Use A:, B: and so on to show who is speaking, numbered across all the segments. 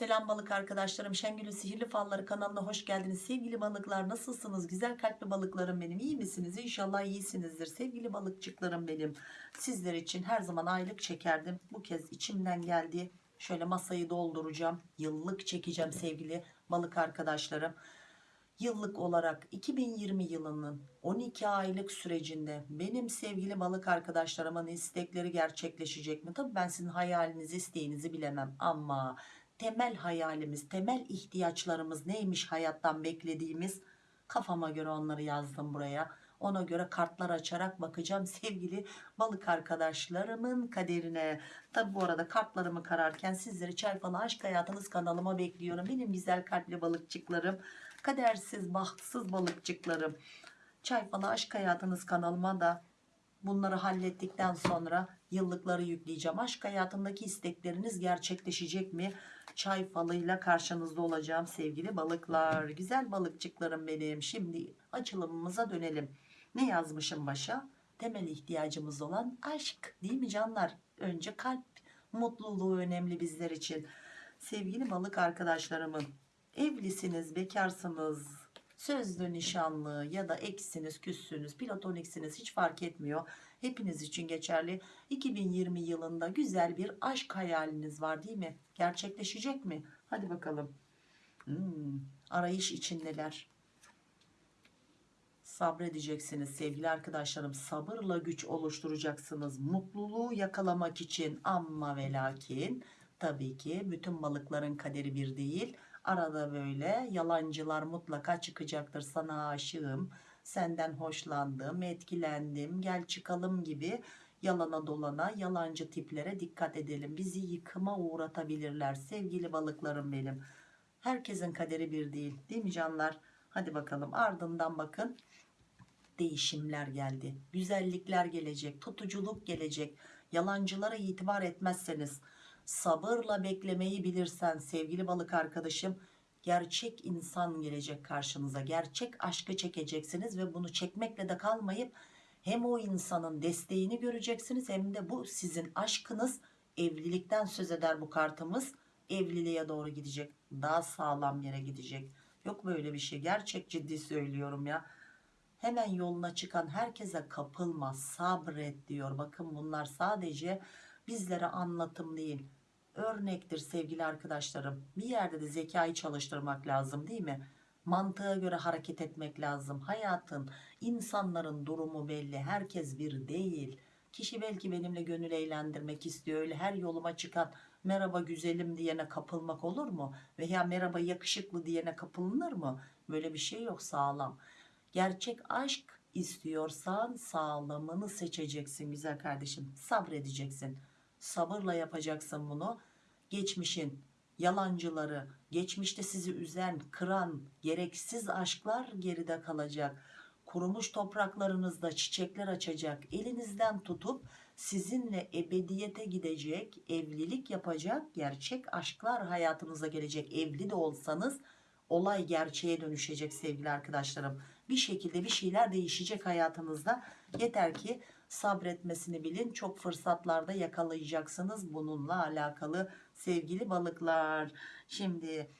A: Selam balık arkadaşlarım. Şengül'ün Sihirli Falları kanalına hoş geldiniz. Sevgili balıklar nasılsınız? Güzel kalpli balıklarım benim. İyi misiniz? İnşallah iyisinizdir. Sevgili balıkçıklarım benim. Sizler için her zaman aylık çekerdim. Bu kez içimden geldi. Şöyle masayı dolduracağım. Yıllık çekeceğim sevgili balık arkadaşlarım. Yıllık olarak 2020 yılının 12 aylık sürecinde benim sevgili balık arkadaşlarımın istekleri gerçekleşecek mi? Tabii ben sizin hayalinizi, isteğinizi bilemem ama temel hayalimiz, temel ihtiyaçlarımız neymiş hayattan beklediğimiz kafama göre onları yazdım buraya. Ona göre kartlar açarak bakacağım sevgili balık arkadaşlarımın kaderine. Tabi bu arada kartlarımı kararken sizleri Çay Falı Aşk Hayatınız kanalıma bekliyorum. Benim güzel kalpli balıkçıklarım, kadersiz, bahtsız balıkçıklarım. Çay Falı Aşk Hayatınız kanalıma da bunları hallettikten sonra yıllıkları yükleyeceğim. Aşk hayatındaki istekleriniz gerçekleşecek mi? Çay falıyla karşınızda olacağım sevgili balıklar. Güzel balıkçıklarım benim. Şimdi açılımımıza dönelim. Ne yazmışım başa? Temel ihtiyacımız olan aşk değil mi canlar? Önce kalp mutluluğu önemli bizler için. Sevgili balık arkadaşlarımın evlisiniz, bekarsınız, sözlü nişanlı ya da eksiniz, küssünüz, platoniksiniz hiç fark etmiyor. Hepiniz için geçerli. 2020 yılında güzel bir aşk hayaliniz var değil mi? Gerçekleşecek mi? Hadi bakalım. Hmm, arayış içindeler. Sabredeceksiniz sevgili arkadaşlarım. Sabırla güç oluşturacaksınız. Mutluluğu yakalamak için ama ve lakin tabii ki bütün balıkların kaderi bir değil. Arada böyle yalancılar mutlaka çıkacaktır. Sana aşığım, senden hoşlandım, etkilendim, gel çıkalım gibi yalana dolana yalancı tiplere dikkat edelim. Bizi yıkıma uğratabilirler sevgili balıklarım benim. Herkesin kaderi bir değil değil mi canlar? Hadi bakalım ardından bakın değişimler geldi. Güzellikler gelecek, tutuculuk gelecek. Yalancılara itibar etmezseniz, sabırla beklemeyi bilirsen sevgili balık arkadaşım, gerçek insan gelecek karşınıza. Gerçek aşkı çekeceksiniz ve bunu çekmekle de kalmayıp hem o insanın desteğini göreceksiniz hem de bu sizin aşkınız evlilikten söz eder bu kartımız. Evliliğe doğru gidecek. Daha sağlam yere gidecek. Yok böyle bir şey. Gerçek ciddi söylüyorum ya hemen yoluna çıkan herkese kapılma sabret diyor bakın bunlar sadece bizlere anlatım değil örnektir sevgili arkadaşlarım. Bir yerde de zekayı çalıştırmak lazım değil mi? Mantığa göre hareket etmek lazım. Hayatın insanların durumu belli. Herkes bir değil. Kişi belki benimle gönül eğlendirmek istiyor öyle her yoluma çıkan merhaba güzelim diyene kapılmak olur mu? Veya merhaba yakışıklı diyene kapılınır mı? Böyle bir şey yok sağlam. Gerçek aşk istiyorsan sağlamını seçeceksin güzel kardeşim. Sabredeceksin. Sabırla yapacaksın bunu. Geçmişin yalancıları, geçmişte sizi üzen, kıran, gereksiz aşklar geride kalacak. Kurumuş topraklarınızda çiçekler açacak. Elinizden tutup sizinle ebediyete gidecek, evlilik yapacak gerçek aşklar hayatınıza gelecek. Evli de olsanız olay gerçeğe dönüşecek sevgili arkadaşlarım bir şekilde bir şeyler değişecek hayatınızda. Yeter ki sabretmesini bilin. Çok fırsatlarda yakalayacaksınız bununla alakalı sevgili balıklar. Şimdi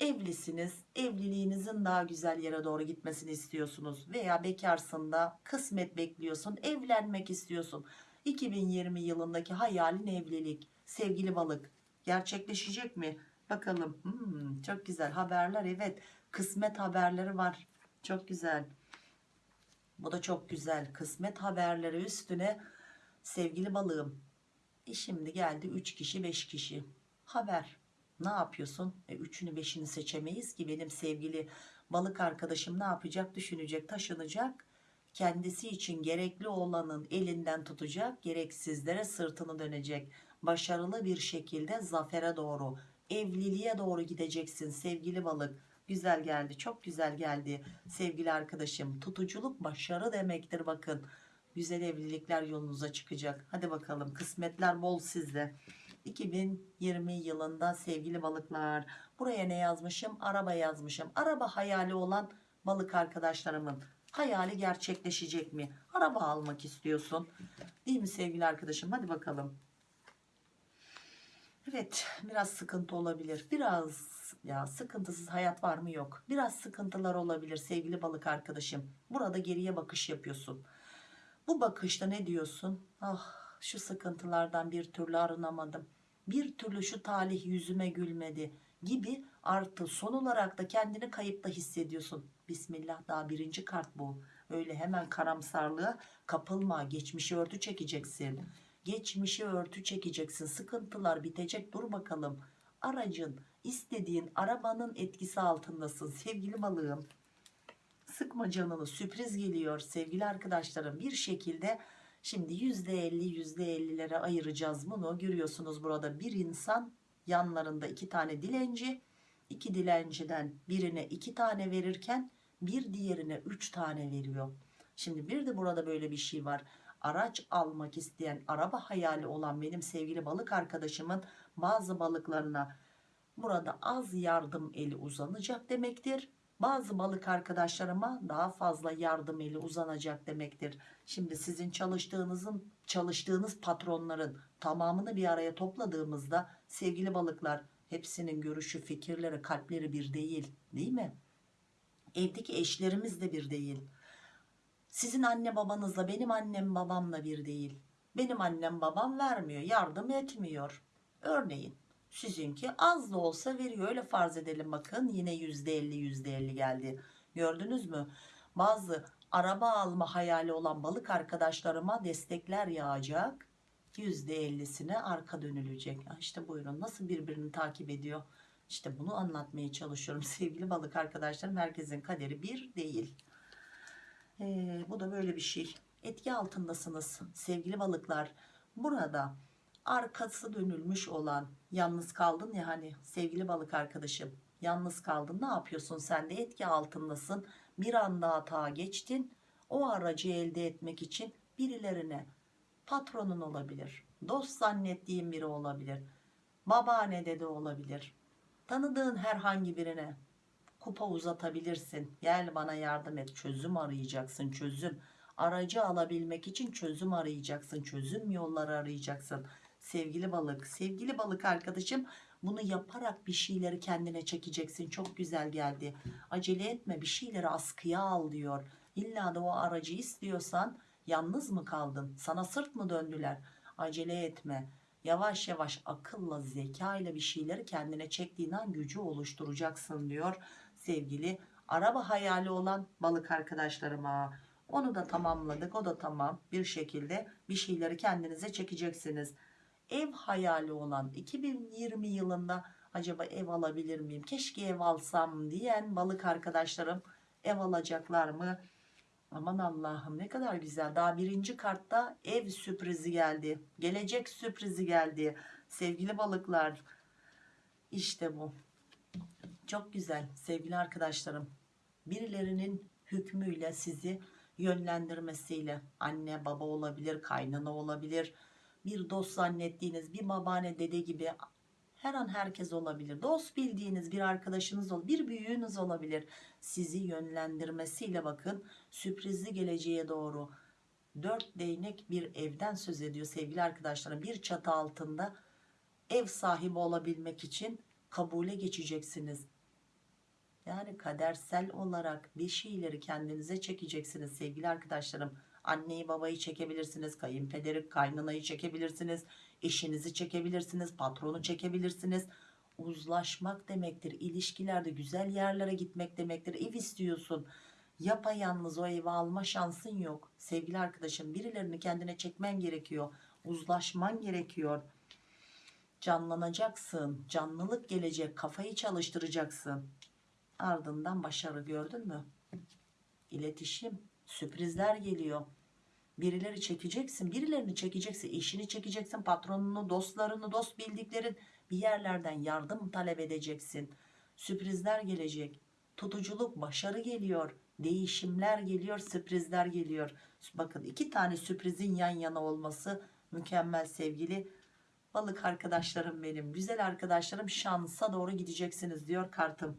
A: evlisiniz. Evliliğinizin daha güzel yere doğru gitmesini istiyorsunuz. Veya bekarsın da kısmet bekliyorsun. Evlenmek istiyorsun. 2020 yılındaki hayalin evlilik. Sevgili balık gerçekleşecek mi? Bakalım. Hmm, çok güzel haberler. Evet kısmet haberleri var. Çok güzel. Bu da çok güzel. Kısmet haberleri üstüne sevgili balığım. E şimdi geldi 3 kişi 5 kişi. Haber. Ne yapıyorsun? E, üçünü beşini seçemeyiz ki benim sevgili balık arkadaşım ne yapacak? Düşünecek, taşınacak. Kendisi için gerekli olanın elinden tutacak, gereksizlere sırtını dönecek. Başarılı bir şekilde zafere doğru, evliliğe doğru gideceksin sevgili balık güzel geldi çok güzel geldi. Sevgili arkadaşım tutuculuk başarı demektir bakın. Güzel evlilikler yolunuza çıkacak. Hadi bakalım kısmetler bol sizde. 2020 yılında sevgili balıklar buraya ne yazmışım? Araba yazmışım. Araba hayali olan balık arkadaşlarımın hayali gerçekleşecek mi? Araba almak istiyorsun. Değil mi sevgili arkadaşım? Hadi bakalım Evet biraz sıkıntı olabilir. Biraz ya sıkıntısız hayat var mı yok. Biraz sıkıntılar olabilir sevgili balık arkadaşım. Burada geriye bakış yapıyorsun. Bu bakışta ne diyorsun? Ah şu sıkıntılardan bir türlü arınamadım. Bir türlü şu talih yüzüme gülmedi gibi artı son olarak da kendini kayıpta hissediyorsun. Bismillah daha birinci kart bu. Öyle hemen karamsarlığa kapılma. Geçmişi örtü çekeceksin. Geçmişi örtü çekeceksin. Sıkıntılar bitecek. Dur bakalım. Aracın, istediğin arabanın etkisi altındasın sevgili balığım. Sıkma canını sürpriz geliyor sevgili arkadaşlarım. Bir şekilde şimdi %50 %50'lere ayıracağız bunu. Görüyorsunuz burada bir insan yanlarında iki tane dilenci. iki dilenciden birine iki tane verirken bir diğerine üç tane veriyor. Şimdi bir de burada böyle bir şey var. Araç almak isteyen, araba hayali olan benim sevgili balık arkadaşımın bazı balıklarına burada az yardım eli uzanacak demektir. Bazı balık arkadaşlarıma daha fazla yardım eli uzanacak demektir. Şimdi sizin çalıştığınızın çalıştığınız patronların tamamını bir araya topladığımızda sevgili balıklar hepsinin görüşü, fikirleri, kalpleri bir değil, değil mi? Evdeki eşlerimiz de bir değil. Sizin anne babanızla benim annem babamla bir değil. Benim annem babam vermiyor, yardım etmiyor. Örneğin sizinki az da olsa veriyor. Öyle farz edelim bakın yine yüzde elli yüzde elli geldi. Gördünüz mü? Bazı araba alma hayali olan balık arkadaşlarıma destekler yağacak. Yüzde ellisine arka dönülecek. İşte buyurun nasıl birbirini takip ediyor. İşte bunu anlatmaya çalışıyorum sevgili balık arkadaşlarım. Herkesin kaderi bir değil. Ee, bu da böyle bir şey. Etki altındasınız sevgili balıklar. Burada arkası dönülmüş olan yalnız kaldın ya hani sevgili balık arkadaşım. Yalnız kaldın ne yapıyorsun sen de? Etki altındasın. Bir anda hata geçtin. O aracı elde etmek için birilerine patronun olabilir dost zannettiğin biri olabilir babaanne dede olabilir. Tanıdığın herhangi birine kupa uzatabilirsin. Gel bana yardım et. Çözüm arayacaksın çözüm. Aracı alabilmek için çözüm arayacaksın çözüm yolları arayacaksın. Sevgili balık sevgili balık arkadaşım bunu yaparak bir şeyleri kendine çekeceksin. Çok güzel geldi. Acele etme bir şeyleri askıya al diyor. İlla da o aracı istiyorsan yalnız mı kaldın? Sana sırt mı döndüler? Acele etme. Yavaş yavaş akılla zeka ile bir şeyleri kendine çektiğin an gücü oluşturacaksın diyor sevgili araba hayali olan balık arkadaşlarıma. Onu da tamamladık o da tamam. Bir şekilde bir şeyleri kendinize çekeceksiniz. Ev hayali olan 2020 yılında acaba ev alabilir miyim? Keşke ev alsam diyen balık arkadaşlarım ev alacaklar mı? Aman Allah'ım ne kadar güzel. Daha birinci kartta ev sürprizi geldi. Gelecek sürprizi geldi. Sevgili balıklar işte bu çok güzel sevgili arkadaşlarım. Birilerinin hükmüyle sizi yönlendirmesiyle anne baba olabilir kaynana olabilir bir dost zannettiğiniz bir babaanne dede gibi her an herkes olabilir. Dost bildiğiniz bir arkadaşınız ol bir büyüğünüz olabilir. Sizi yönlendirmesiyle bakın sürprizli geleceğe doğru dört değnek bir evden söz ediyor sevgili arkadaşlarım. Bir çatı altında ev sahibi olabilmek için kabule geçeceksiniz yani kadersel olarak bir şeyleri kendinize çekeceksiniz sevgili arkadaşlarım. Anneyi babayı çekebilirsiniz kayınpederi kaynanayı çekebilirsiniz eşinizi çekebilirsiniz patronu çekebilirsiniz. Uzlaşmak demektir ilişkilerde güzel yerlere gitmek demektir. Ev istiyorsun yapayalnız o evi alma şansın yok. Sevgili arkadaşım birilerini kendine çekmen gerekiyor uzlaşman gerekiyor. Canlanacaksın canlılık gelecek kafayı çalıştıracaksın ardından başarı gördün mü? İletişim sürprizler geliyor. Birileri çekeceksin birilerini çekeceksin eşini çekeceksin patronunu dostlarını dost bildiklerin bir yerlerden yardım talep edeceksin. Sürprizler gelecek. Tutuculuk başarı geliyor. Değişimler geliyor sürprizler geliyor. Bakın iki tane sürprizin yan yana olması mükemmel sevgili balık arkadaşlarım benim. Güzel arkadaşlarım şansa doğru gideceksiniz diyor kartım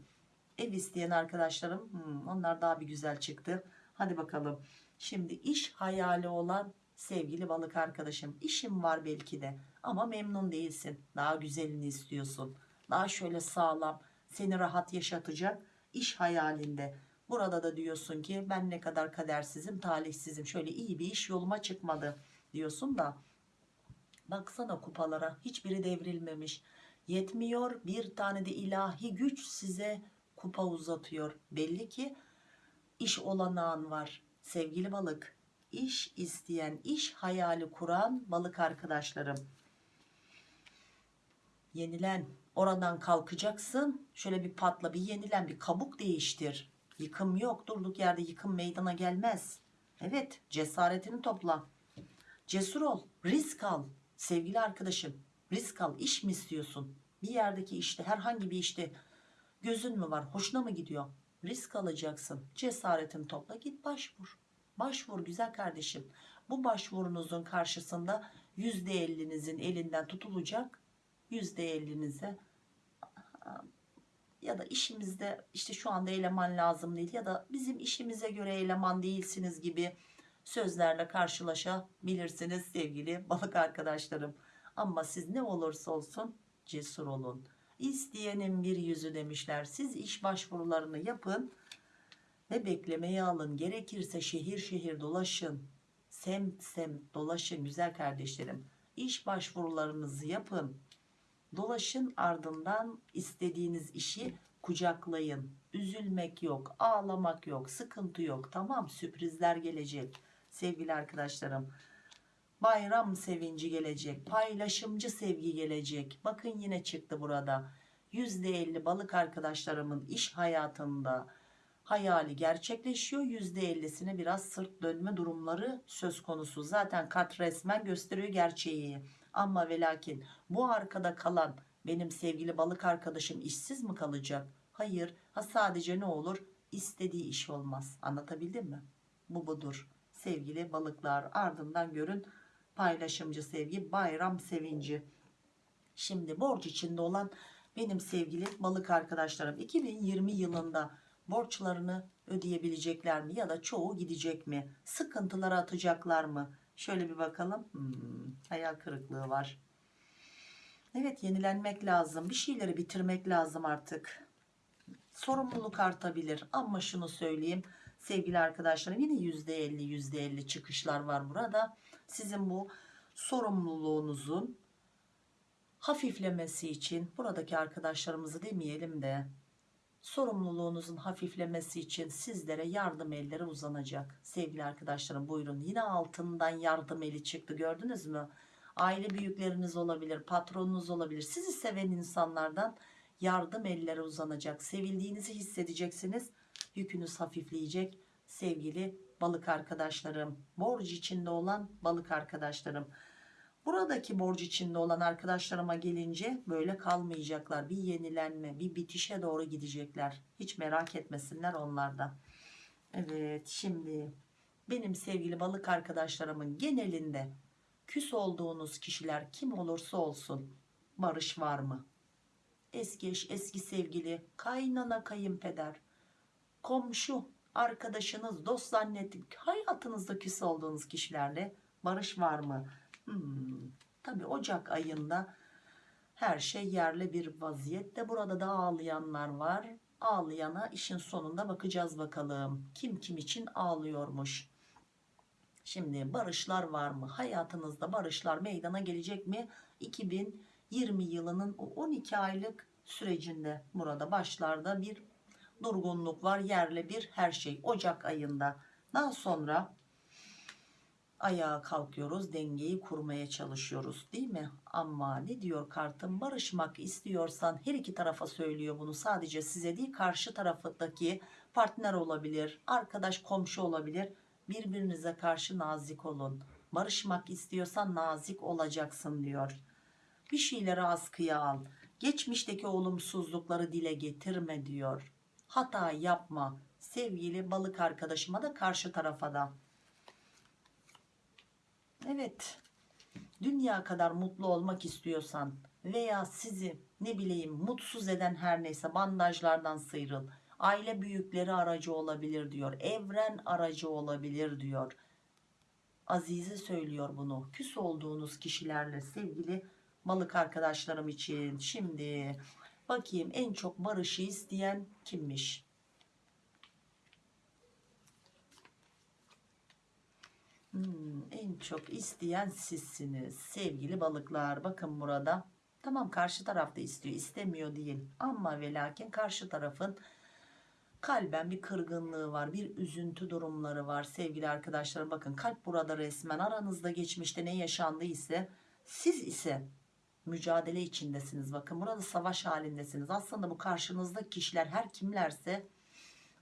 A: ev isteyen arkadaşlarım hmm, onlar daha bir güzel çıktı. Hadi bakalım. Şimdi iş hayali olan sevgili balık arkadaşım işim var belki de ama memnun değilsin. Daha güzelini istiyorsun. Daha şöyle sağlam seni rahat yaşatacak iş hayalinde. Burada da diyorsun ki ben ne kadar kadersizim talihsizim. Şöyle iyi bir iş yoluma çıkmadı. diyorsun da baksana kupalara hiçbiri devrilmemiş. Yetmiyor bir tane de ilahi güç size kupa uzatıyor. Belli ki iş olanağın var. Sevgili balık iş isteyen iş hayali kuran balık arkadaşlarım. Yenilen oradan kalkacaksın. Şöyle bir patla bir yenilen bir kabuk değiştir. Yıkım yok durduk yerde yıkım meydana gelmez. Evet cesaretini topla. Cesur ol risk al. Sevgili arkadaşım risk al. İş mi istiyorsun? Bir yerdeki işte herhangi bir işte gözün mü var? Hoşuna mı gidiyor? Risk alacaksın. Cesaretini topla git başvur. Başvur güzel kardeşim. Bu başvurunuzun karşısında %50'nizin elinden tutulacak. %50'nize ya da işimizde işte şu anda eleman lazım değil ya da bizim işimize göre eleman değilsiniz gibi sözlerle karşılaşabilirsiniz sevgili balık arkadaşlarım. Ama siz ne olursa olsun cesur olun. İsteyenin bir yüzü demişler. Siz iş başvurularını yapın ve beklemeye alın. Gerekirse şehir şehir dolaşın. Semt semt dolaşın güzel kardeşlerim. İş başvurularınızı yapın. Dolaşın ardından istediğiniz işi kucaklayın. Üzülmek yok, ağlamak yok, sıkıntı yok. Tamam sürprizler gelecek sevgili arkadaşlarım. Bayram sevinci gelecek, paylaşımcı sevgi gelecek. Bakın yine çıktı burada. %50 balık arkadaşlarımın iş hayatında hayali gerçekleşiyor. %50'sine biraz sırt dönme durumları söz konusu. Zaten kart resmen gösteriyor gerçeği. Ama ve lakin bu arkada kalan benim sevgili balık arkadaşım işsiz mi kalacak? Hayır. Ha sadece ne olur? İstediği iş olmaz. Anlatabildim mi? Bu budur. Sevgili balıklar ardından görün paylaşımcı sevgi bayram sevinci. Şimdi borç içinde olan benim sevgili balık arkadaşlarım 2020 yılında borçlarını ödeyebilecekler mi ya da çoğu gidecek mi? Sıkıntılara atacaklar mı? Şöyle bir bakalım. Hmm, hayal kırıklığı var. Evet yenilenmek lazım. Bir şeyleri bitirmek lazım artık. Sorumluluk artabilir ama şunu söyleyeyim sevgili arkadaşlarım yine %50 %50 çıkışlar var burada. Sizin bu sorumluluğunuzun hafiflemesi için buradaki arkadaşlarımızı demeyelim de sorumluluğunuzun hafiflemesi için sizlere yardım elleri uzanacak. Sevgili arkadaşlarım buyurun yine altından yardım eli çıktı gördünüz mü? Aile büyükleriniz olabilir, patronunuz olabilir. Sizi seven insanlardan yardım elleri uzanacak. Sevildiğinizi hissedeceksiniz. Yükünüz hafifleyecek. Sevgili balık arkadaşlarım, borç içinde olan balık arkadaşlarım. Buradaki borç içinde olan arkadaşlarıma gelince böyle kalmayacaklar. Bir yenilenme, bir bitişe doğru gidecekler. Hiç merak etmesinler onlarda. Evet şimdi benim sevgili balık arkadaşlarımın genelinde küs olduğunuz kişiler kim olursa olsun barış var mı? Eski eş, eski sevgili, kaynana, kayınpeder, komşu, arkadaşınız, dost zannettik hayatınızda küs olduğunuz kişilerle barış var mı? Hmm, tabii Ocak ayında her şey yerli bir vaziyette. Burada da ağlayanlar var. Ağlayana işin sonunda bakacağız bakalım. Kim kim için ağlıyormuş. Şimdi barışlar var mı? Hayatınızda barışlar meydana gelecek mi? 2020 yılının 12 aylık sürecinde burada başlarda bir durgunluk var. Yerle bir her şey. Ocak ayında. Daha sonra ayağa kalkıyoruz. Dengeyi kurmaya çalışıyoruz. Değil mi? Ama ne diyor kartım? Barışmak istiyorsan her iki tarafa söylüyor bunu. Sadece size değil karşı taraftaki partner olabilir arkadaş komşu olabilir. Birbirinize karşı nazik olun. Barışmak istiyorsan nazik olacaksın diyor. Bir şeyleri askıya al. Geçmişteki olumsuzlukları dile getirme diyor hata yapma sevgili balık arkadaşıma da karşı tarafa da Evet. Dünya kadar mutlu olmak istiyorsan veya sizi ne bileyim mutsuz eden her neyse bandajlardan sıyrıl. Aile büyükleri aracı olabilir diyor. Evren aracı olabilir diyor. Azize söylüyor bunu. Küs olduğunuz kişilerle sevgili balık arkadaşlarım için. Şimdi bakayım en çok barışı isteyen kimmiş? Hmm, en çok isteyen sizsiniz sevgili balıklar. Bakın burada. Tamam karşı taraf da istiyor istemiyor değil. Ama ve lakin karşı tarafın kalben bir kırgınlığı var. Bir üzüntü durumları var sevgili arkadaşlarım. Bakın kalp burada resmen aranızda geçmişte ne yaşandı ise siz ise mücadele içindesiniz. Bakın burada savaş halindesiniz. Aslında bu karşınızdaki kişiler her kimlerse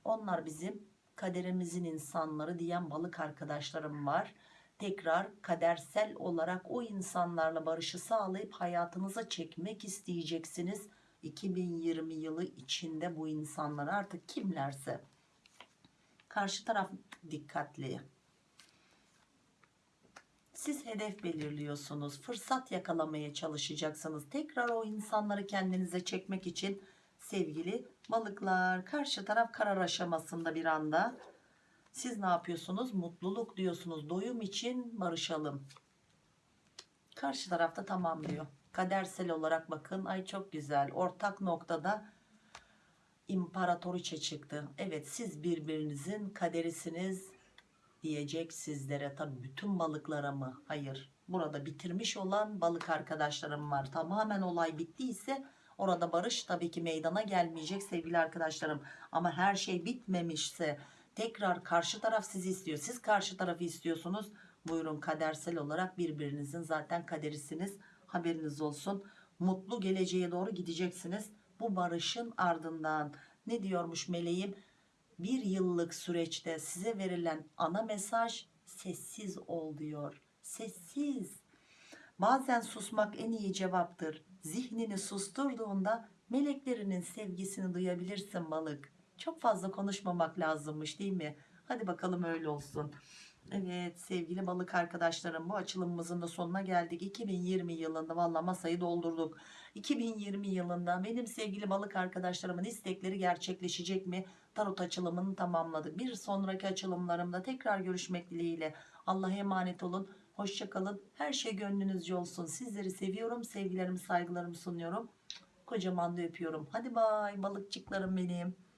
A: onlar bizim kaderimizin insanları diyen balık arkadaşlarım var. Tekrar kadersel olarak o insanlarla barışı sağlayıp hayatınıza çekmek isteyeceksiniz. 2020 yılı içinde bu insanlar artık kimlerse. Karşı taraf dikkatli. Siz hedef belirliyorsunuz. Fırsat yakalamaya çalışacaksınız. Tekrar o insanları kendinize çekmek için sevgili balıklar. Karşı taraf karar aşamasında bir anda. Siz ne yapıyorsunuz? Mutluluk diyorsunuz. Doyum için barışalım. Karşı tarafta tamam diyor. Kadersel olarak bakın. Ay çok güzel. Ortak noktada imparatoriçe çıktı. Evet siz birbirinizin kaderisiniz diyecek sizlere. Tabi bütün balıklara mı? Hayır. Burada bitirmiş olan balık arkadaşlarım var. Tamamen olay bittiyse orada barış tabii ki meydana gelmeyecek sevgili arkadaşlarım. Ama her şey bitmemişse tekrar karşı taraf sizi istiyor. Siz karşı tarafı istiyorsunuz. Buyurun kadersel olarak birbirinizin zaten kaderisiniz. Haberiniz olsun. Mutlu geleceğe doğru gideceksiniz. Bu barışın ardından ne diyormuş meleğim? Bir yıllık süreçte size verilen ana mesaj sessiz ol diyor. Sessiz. Bazen susmak en iyi cevaptır. Zihnini susturduğunda meleklerinin sevgisini duyabilirsin balık. Çok fazla konuşmamak lazımmış değil mi? Hadi bakalım öyle olsun. Evet sevgili balık arkadaşlarım bu açılımımızın da sonuna geldik. 2020 yılında valla masayı doldurduk. 2020 yılında benim sevgili balık arkadaşlarımın istekleri gerçekleşecek mi? Tarot açılımını tamamladık. Bir sonraki açılımlarımda tekrar görüşmek dileğiyle. Allah'a emanet olun. Hoşçakalın. Her şey gönlünüzce olsun. Sizleri seviyorum. Sevgilerimi saygılarımı sunuyorum. Kocaman da öpüyorum. Hadi bay balıkçıklarım benim.